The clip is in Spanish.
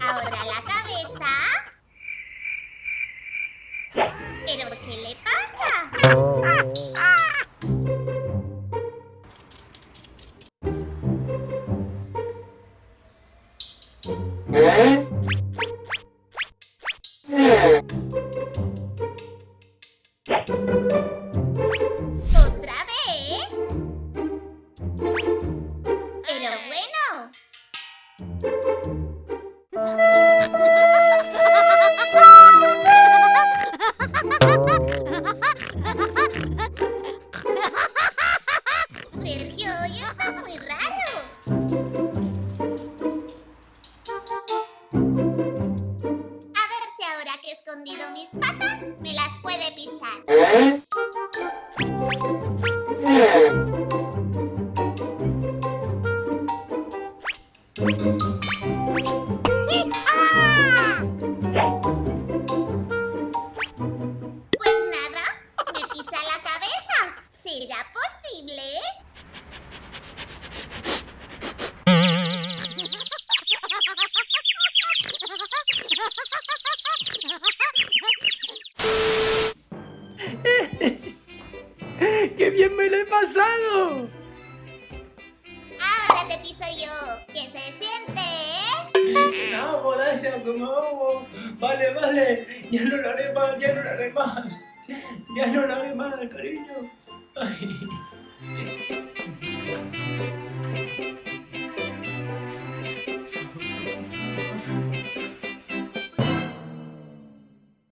Ahora la cabeza. ¿Pero qué le pasa? Sergio, hoy está muy raro. Me las puede pisar. Pues ¡Qué bien me lo he pasado! Ahora te piso yo. ¿Qué se siente? No, gracias, como. Vale, vale. Ya no lo haré más, ya no lo haré más. Ya no lo haré más, cariño. Ay.